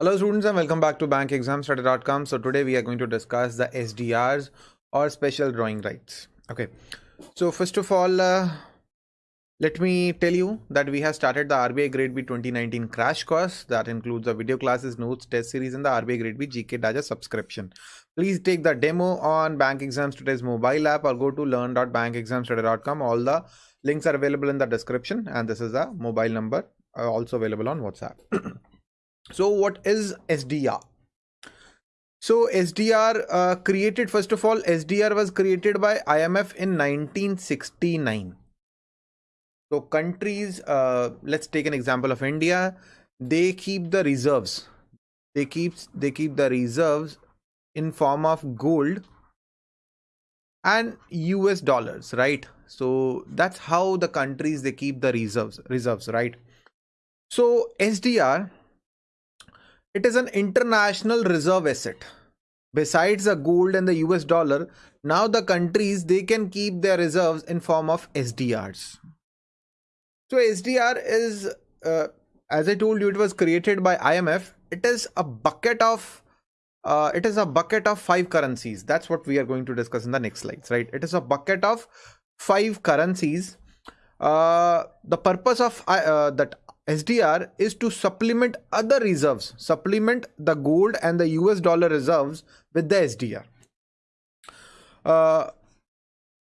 Hello students and welcome back to bankexamstoday.com. So today we are going to discuss the SDRs or special drawing rights. Okay. So first of all, uh, let me tell you that we have started the RBI Grade B 2019 crash course that includes the video classes, notes, test series and the RBI Grade B GK Data subscription. Please take the demo on Bank Exams Today's mobile app or go to learn.bankexamstoday.com. All the links are available in the description and this is a mobile number uh, also available on WhatsApp. So what is SDR? So SDR uh, created, first of all, SDR was created by IMF in 1969. So countries, uh, let's take an example of India. They keep the reserves. They keep they keep the reserves in form of gold and US dollars, right? So that's how the countries they keep the reserves reserves, right? So SDR it is an international reserve asset. Besides the gold and the US dollar, now the countries they can keep their reserves in form of SDRs. So SDR is, uh, as I told you, it was created by IMF. It is a bucket of uh, it is a bucket of five currencies. That's what we are going to discuss in the next slides, right? It is a bucket of five currencies. Uh, the purpose of uh, that SDR is to supplement other reserves, supplement the gold and the US dollar reserves with the SDR. Uh,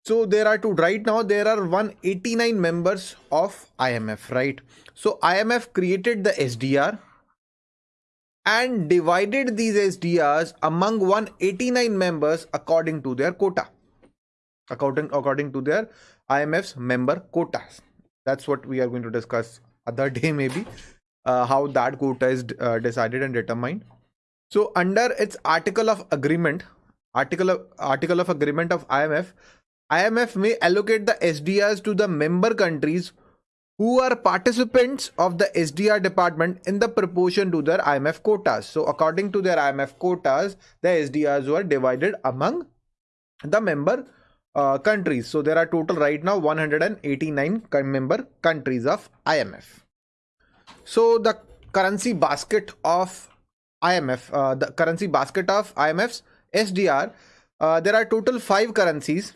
so there are two. Right now there are 189 members of IMF right? So IMF created the SDR and divided these SDRs among 189 members according to their quota. According according to their IMF's member quotas. That's what we are going to discuss other day maybe uh, how that quota is uh, decided and determined. So under its article of agreement article of article of agreement of imf imf may allocate the sdrs to the member countries who are participants of the sdr department in the proportion to their imf quotas. So according to their imf quotas the sdrs were divided among the member uh, countries. So there are total right now 189 member countries of IMF. So the currency basket of IMF, uh, the currency basket of IMF's SDR, uh, there are total five currencies,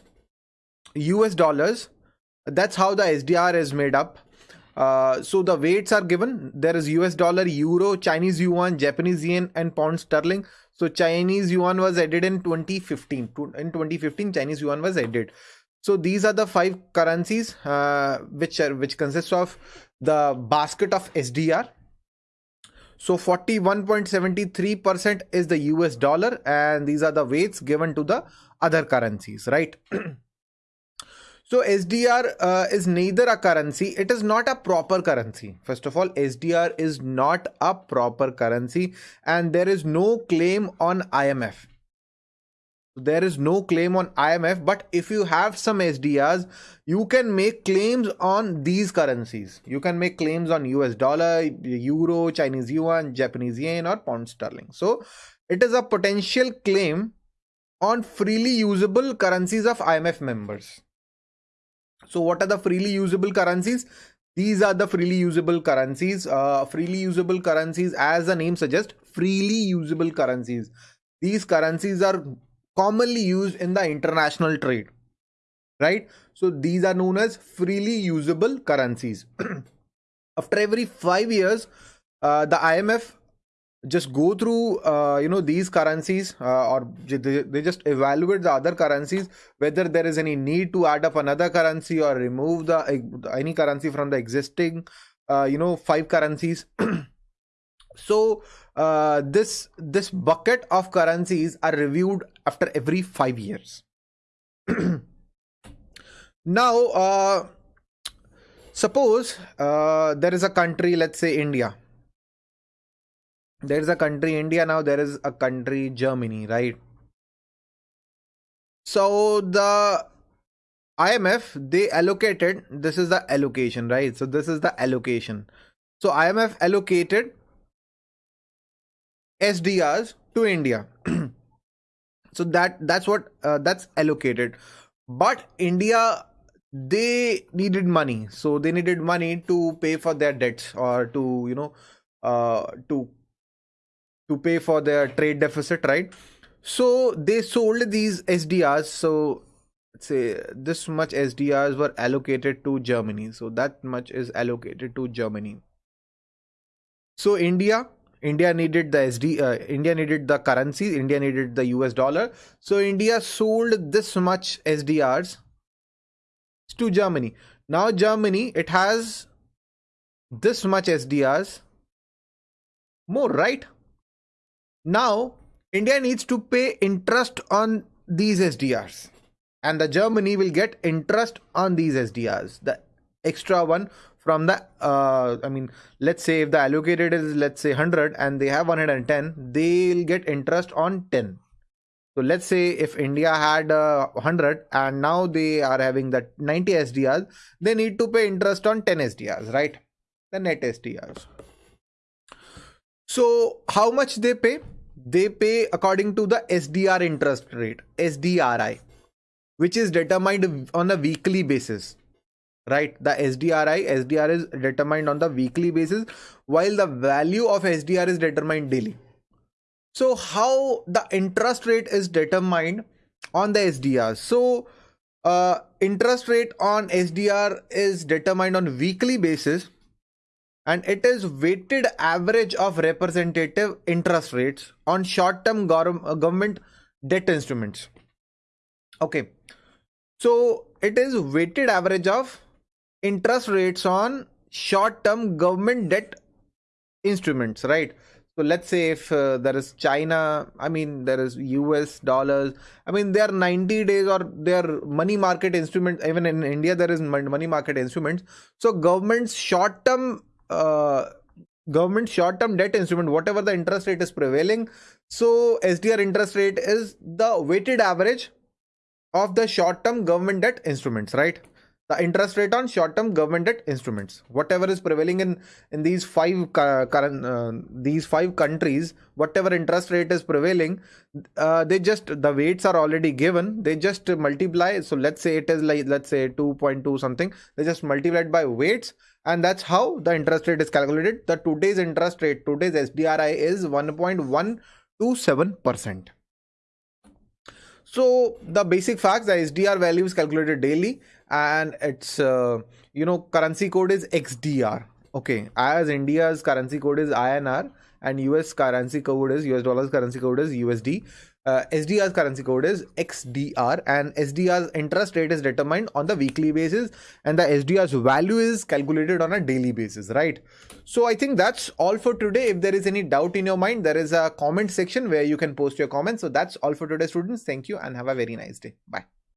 US dollars. That's how the SDR is made up. Uh, so the weights are given. There is US dollar, Euro, Chinese yuan, Japanese yen, and pound sterling. So Chinese yuan was added in 2015. In 2015, Chinese yuan was added. So these are the five currencies uh, which are which consists of the basket of SDR. So 41.73% is the US dollar, and these are the weights given to the other currencies, right? So SDR uh, is neither a currency, it is not a proper currency. First of all, SDR is not a proper currency and there is no claim on IMF. There is no claim on IMF, but if you have some SDRs, you can make claims on these currencies. You can make claims on US dollar, euro, Chinese yuan, Japanese yen, or pound sterling. So it is a potential claim on freely usable currencies of IMF members. So what are the freely usable currencies? These are the freely usable currencies. Uh, freely usable currencies, as the name suggests, freely usable currencies. These currencies are commonly used in the international trade, right? So these are known as freely usable currencies. After every five years, uh, the IMF just go through uh, you know these currencies uh, or they, they just evaluate the other currencies whether there is any need to add up another currency or remove the any currency from the existing uh, you know five currencies. So uh, this this bucket of currencies are reviewed after every 5 years. Now uh, suppose uh, there is a country let's say india there is a country india now there is a country germany right? So the imf they allocated this is the allocation right? So this is the allocation. So imf allocated sdrs to india. So that that's what uh, that's allocated. But india they needed money. So they needed money to pay for their debts or to you know uh, to to pay for their trade deficit, right? So they sold these SDRs. So let's say this much SDRs were allocated to Germany. So that much is allocated to Germany. So India, India needed the SD, uh, India needed the currency, India needed the US dollar. So India sold this much SDRs to Germany. Now Germany, it has this much SDRs more, right? Now India needs to pay interest on these SDRs and the Germany will get interest on these SDRs. The extra one from the uh, i mean let's say if the allocated is let's say 100 and they have 110 they'll get interest on 10 so let's say if india had uh, 100 and now they are having that 90 sdrs they need to pay interest on 10 sdrs right? The net sdrs so how much they pay they pay according to the sdr interest rate sdri which is determined on a weekly basis right? The sdri sdr is determined on the weekly basis while the value of sdr is determined daily. So how the interest rate is determined on the sdr so uh, interest rate on sdr is determined on weekly basis and it is weighted average of representative interest rates on short term government debt instruments. Okay. So it is weighted average of interest rates on short term government debt instruments right? So let's say if uh, there is china i mean there is us dollars i mean they are 90 days or they are money market instruments even in india there is money market instruments. So government's short term uh, government short term debt instrument whatever the interest rate is prevailing. So sdr interest rate is the weighted average of the short term government debt instruments right the interest rate on short-term government debt instruments. Whatever is prevailing in in these five current uh, these five countries whatever interest rate is prevailing uh, they just the weights are already given. They just multiply. So let's say it is like let's say 2.2 something. They just multiplied by weights and that's how the interest rate is calculated. The today's interest rate today's sdri is 1.127 percent so the basic facts, the SDR value is calculated daily and its uh, you know currency code is XDR. Okay, as India's currency code is INR and US currency code is US dollars currency code is USD. Uh, SDR's currency code is XDR and SDR's interest rate is determined on the weekly basis and the SDR's value is calculated on a daily basis, right? So I think that's all for today. If there is any doubt in your mind, there is a comment section where you can post your comments. So that's all for today, students. Thank you and have a very nice day. Bye.